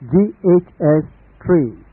GHS 3